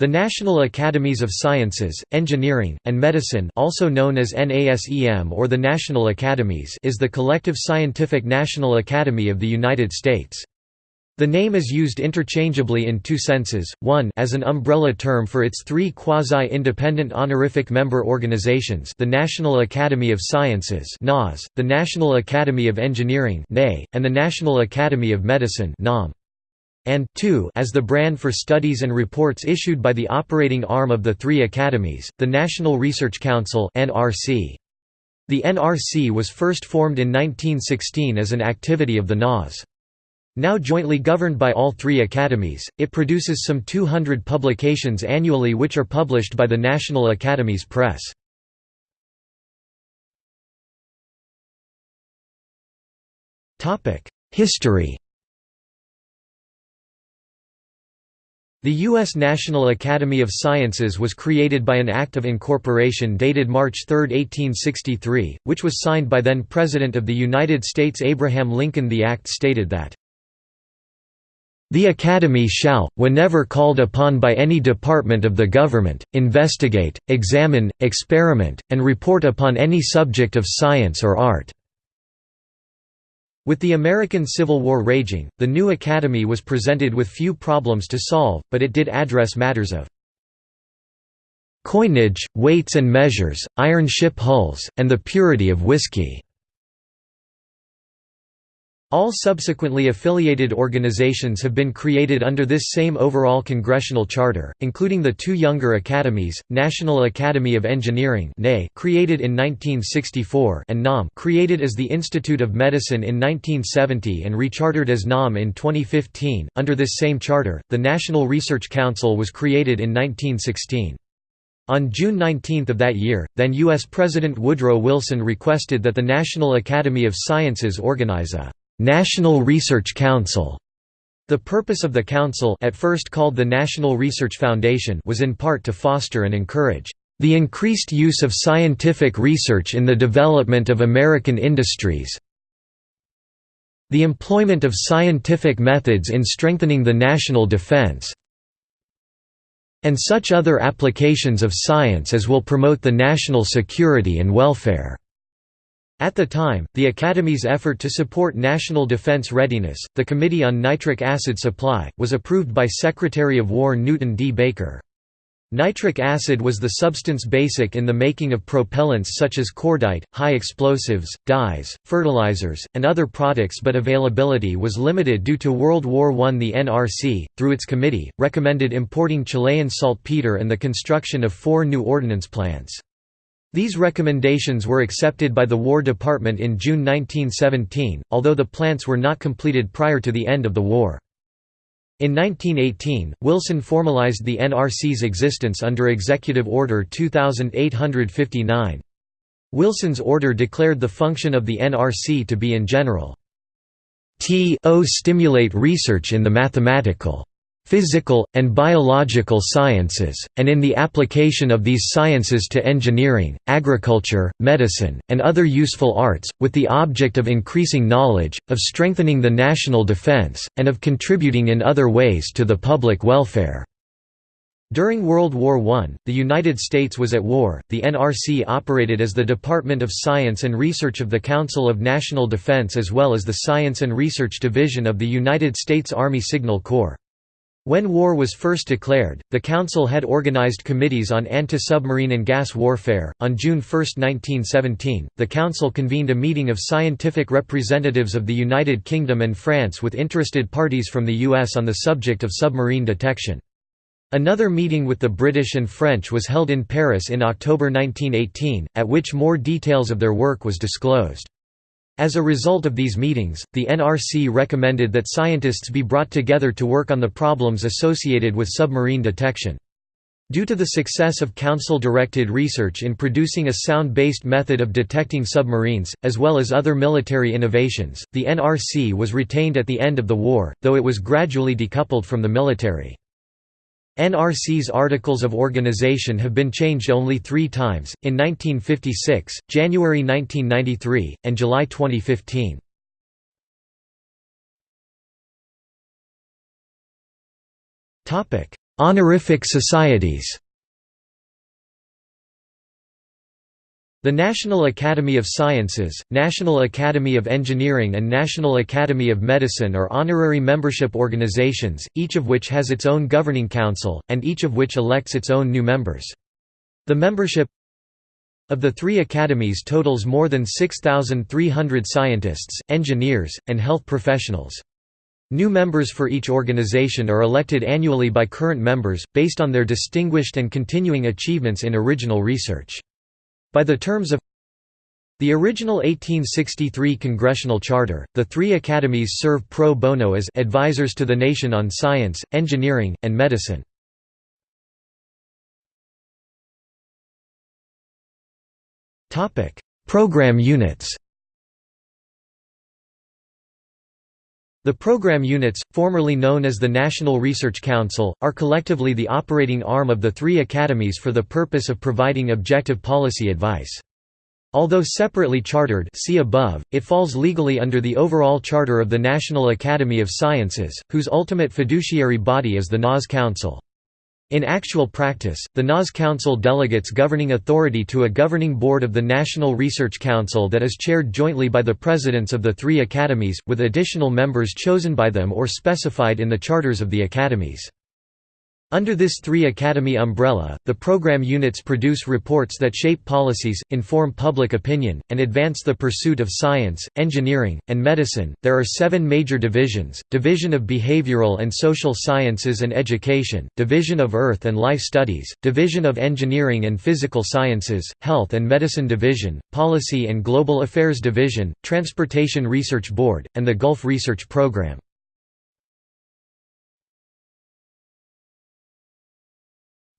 The National Academies of Sciences, Engineering, and Medicine also known as NASEM or the National Academies is the collective scientific national academy of the United States. The name is used interchangeably in two senses, one as an umbrella term for its three quasi-independent honorific member organizations the National Academy of Sciences the National Academy of Engineering and the National Academy of Medicine and two as the brand for studies and reports issued by the operating arm of the three academies, the National Research Council. The NRC was first formed in 1916 as an activity of the NAS. Now jointly governed by all three academies, it produces some 200 publications annually which are published by the National Academies Press. History The U.S. National Academy of Sciences was created by an Act of Incorporation dated March 3, 1863, which was signed by then President of the United States Abraham Lincoln The Act stated that the Academy shall, whenever called upon by any department of the government, investigate, examine, experiment, and report upon any subject of science or art." With the American Civil War raging, the new Academy was presented with few problems to solve, but it did address matters of coinage, weights and measures, iron ship hulls, and the purity of whiskey. All subsequently affiliated organizations have been created under this same overall congressional charter, including the two younger academies, National Academy of Engineering created in 1964 and NAM created as the Institute of Medicine in 1970 and rechartered as NAM in 2015. Under this same charter, the National Research Council was created in 1916. On June 19 of that year, then U.S. President Woodrow Wilson requested that the National Academy of Sciences organize a National Research Council. The purpose of the council at first called the National Research Foundation was in part to foster and encourage the increased use of scientific research in the development of American industries the employment of scientific methods in strengthening the national defense and such other applications of science as will promote the national security and welfare." At the time, the Academy's effort to support national defense readiness, the Committee on Nitric Acid Supply, was approved by Secretary of War Newton D. Baker. Nitric acid was the substance basic in the making of propellants such as cordite, high explosives, dyes, fertilizers, and other products but availability was limited due to World War I. The NRC, through its committee, recommended importing Chilean saltpeter and the construction of four new ordnance plants. These recommendations were accepted by the War Department in June 1917, although the plants were not completed prior to the end of the war. In 1918, Wilson formalized the NRC's existence under Executive Order 2859. Wilson's order declared the function of the NRC to be in general to stimulate research in the mathematical physical, and biological sciences, and in the application of these sciences to engineering, agriculture, medicine, and other useful arts, with the object of increasing knowledge, of strengthening the national defense, and of contributing in other ways to the public welfare." During World War I, the United States was at war. The NRC operated as the Department of Science and Research of the Council of National Defense as well as the Science and Research Division of the United States Army Signal Corps. When war was first declared, the Council had organized committees on anti-submarine and gas warfare. On June 1, 1917, the Council convened a meeting of scientific representatives of the United Kingdom and France with interested parties from the US on the subject of submarine detection. Another meeting with the British and French was held in Paris in October 1918, at which more details of their work was disclosed. As a result of these meetings, the NRC recommended that scientists be brought together to work on the problems associated with submarine detection. Due to the success of Council-directed research in producing a sound-based method of detecting submarines, as well as other military innovations, the NRC was retained at the end of the war, though it was gradually decoupled from the military. NRC's Articles of Organization have been changed only three times, in 1956, January 1993, and July 2015. Honorific societies The National Academy of Sciences, National Academy of Engineering and National Academy of Medicine are honorary membership organizations, each of which has its own governing council, and each of which elects its own new members. The membership of the three academies totals more than 6,300 scientists, engineers, and health professionals. New members for each organization are elected annually by current members, based on their distinguished and continuing achievements in original research. By the terms of the original 1863 congressional charter, the three academies serve pro bono as advisors to the nation on science, engineering, and medicine. Program units The program units, formerly known as the National Research Council, are collectively the operating arm of the three academies for the purpose of providing objective policy advice. Although separately chartered see above, it falls legally under the overall charter of the National Academy of Sciences, whose ultimate fiduciary body is the NAS Council. In actual practice, the NAS Council delegates governing authority to a governing board of the National Research Council that is chaired jointly by the presidents of the three academies, with additional members chosen by them or specified in the charters of the academies. Under this three-academy umbrella, the program units produce reports that shape policies, inform public opinion, and advance the pursuit of science, engineering, and medicine. There are seven major divisions Division of Behavioral and Social Sciences and Education, Division of Earth and Life Studies, Division of Engineering and Physical Sciences, Health and Medicine Division, Policy and Global Affairs Division, Transportation Research Board, and the Gulf Research Program.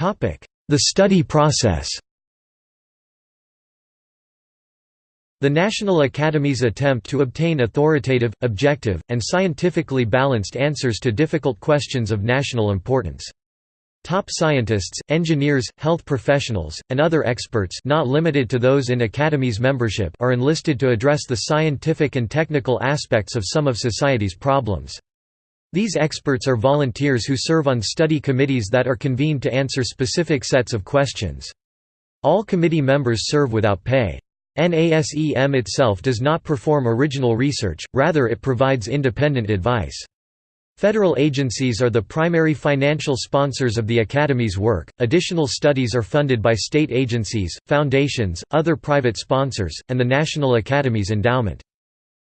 The study process The National Academy's attempt to obtain authoritative, objective, and scientifically balanced answers to difficult questions of national importance. Top scientists, engineers, health professionals, and other experts not limited to those in Academy's membership are enlisted to address the scientific and technical aspects of some of society's problems. These experts are volunteers who serve on study committees that are convened to answer specific sets of questions. All committee members serve without pay. NASEM itself does not perform original research, rather it provides independent advice. Federal agencies are the primary financial sponsors of the Academy's work, additional studies are funded by state agencies, foundations, other private sponsors, and the National Academy's endowment.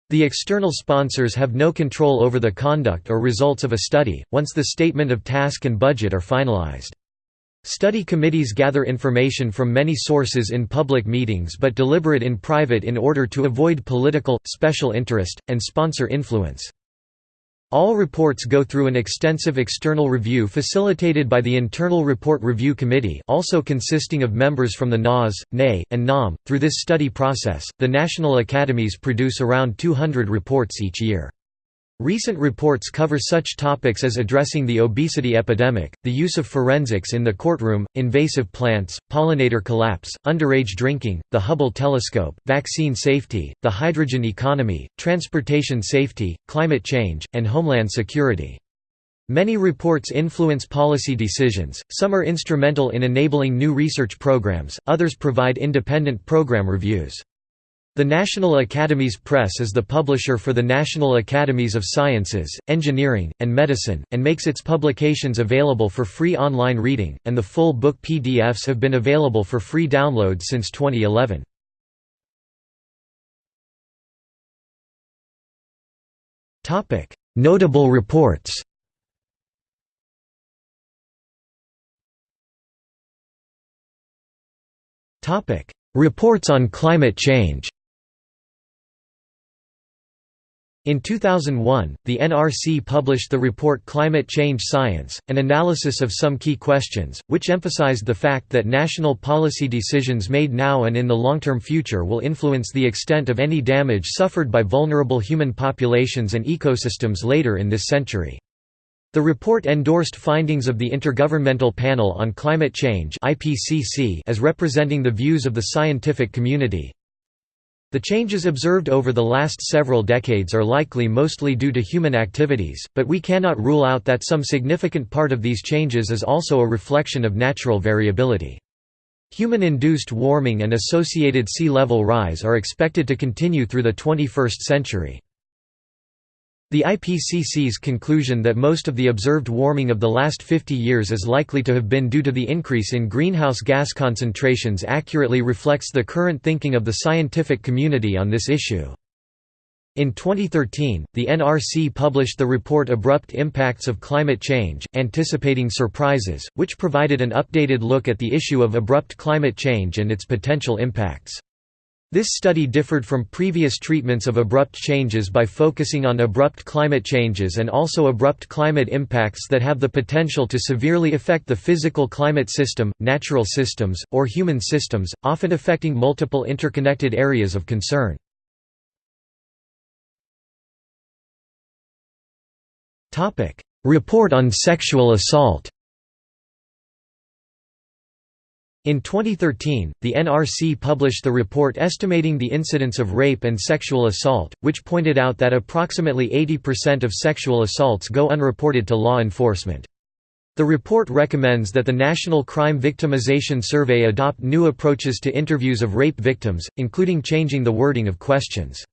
The external sponsors have no control over the conduct or results of a study, once the statement of task and budget are finalized. Study committees gather information from many sources in public meetings but deliberate in private in order to avoid political, special interest, and sponsor influence. All reports go through an extensive external review facilitated by the Internal Report Review Committee also consisting of members from the NAS, NAE, and NAM. Through this study process, the national academies produce around 200 reports each year. Recent reports cover such topics as addressing the obesity epidemic, the use of forensics in the courtroom, invasive plants, pollinator collapse, underage drinking, the Hubble telescope, vaccine safety, the hydrogen economy, transportation safety, climate change, and homeland security. Many reports influence policy decisions, some are instrumental in enabling new research programs, others provide independent program reviews. The National Academies Press is the publisher for the National Academies of Sciences, Engineering, and Medicine, and makes its publications available for free online reading, and the full book PDFs have been available for free download since 2011. Notable reports Reports on climate change In 2001, the NRC published the report Climate Change Science, an analysis of some key questions, which emphasized the fact that national policy decisions made now and in the long-term future will influence the extent of any damage suffered by vulnerable human populations and ecosystems later in this century. The report endorsed findings of the Intergovernmental Panel on Climate Change as representing the views of the scientific community, The changes observed over the last several decades are likely mostly due to human activities, but we cannot rule out that some significant part of these changes is also a reflection of natural variability. Human-induced warming and associated sea level rise are expected to continue through the 21st century. The IPCC's conclusion that most of the observed warming of the last 50 years is likely to have been due to the increase in greenhouse gas concentrations accurately reflects the current thinking of the scientific community on this issue. In 2013, the NRC published the report Abrupt Impacts of Climate Change, Anticipating Surprises, which provided an updated look at the issue of abrupt climate change and its potential impacts. This study differed from previous treatments of abrupt changes by focusing on abrupt climate changes and also abrupt climate impacts that have the potential to severely affect the physical climate system, natural systems, or human systems, often affecting multiple interconnected areas of concern. Report on sexual assault In 2013, the NRC published the report estimating the incidence of rape and sexual assault, which pointed out that approximately 80% of sexual assaults go unreported to law enforcement. The report recommends that the National Crime Victimization Survey adopt new approaches to interviews of rape victims, including changing the wording of questions.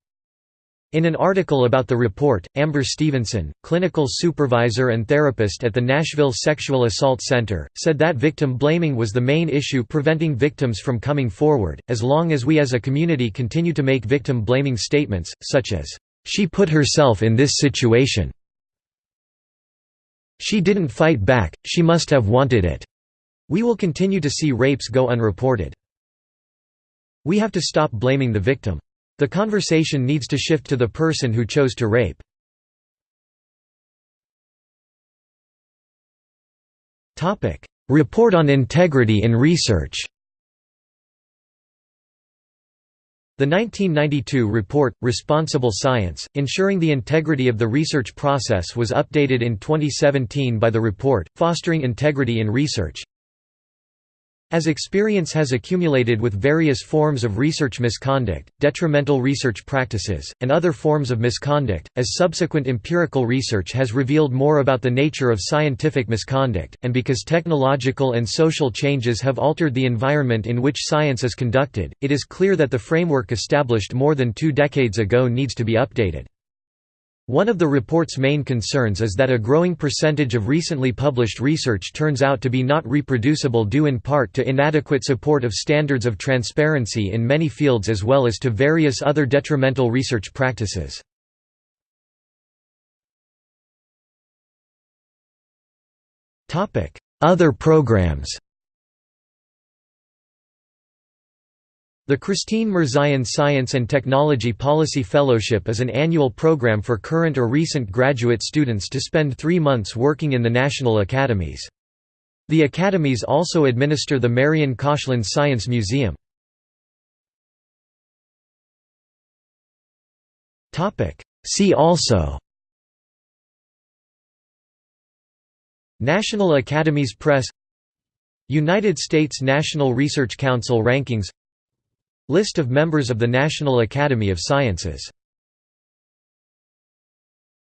In an article about the report, Amber Stevenson, clinical supervisor and therapist at the Nashville Sexual Assault Center, said that victim blaming was the main issue preventing victims from coming forward, as long as we as a community continue to make victim blaming statements, such as, "'She put herself in this situation'", "'She didn't fight back, she must have wanted it'", we will continue to see rapes go unreported. We have to stop blaming the victim. The conversation needs to shift to the person who chose to rape. Report on integrity in research. The 1992 report, Responsible Science, Ensuring the Integrity of the Research Process was updated in 2017 by the report, Fostering Integrity in Research, as experience has accumulated with various forms of research misconduct, detrimental research practices, and other forms of misconduct, as subsequent empirical research has revealed more about the nature of scientific misconduct, and because technological and social changes have altered the environment in which science is conducted, it is clear that the framework established more than two decades ago needs to be updated. One of the report's main concerns is that a growing percentage of recently published research turns out to be not reproducible due in part to inadequate support of standards of transparency in many fields as well as to various other detrimental research practices. Other programs The Christine Mirzayan Science and Technology Policy Fellowship is an annual program for current or recent graduate students to spend three months working in the national academies. The academies also administer the Marian Koshland Science Museum. See also National Academies Press United States National Research Council rankings List of members of the National Academy of Sciences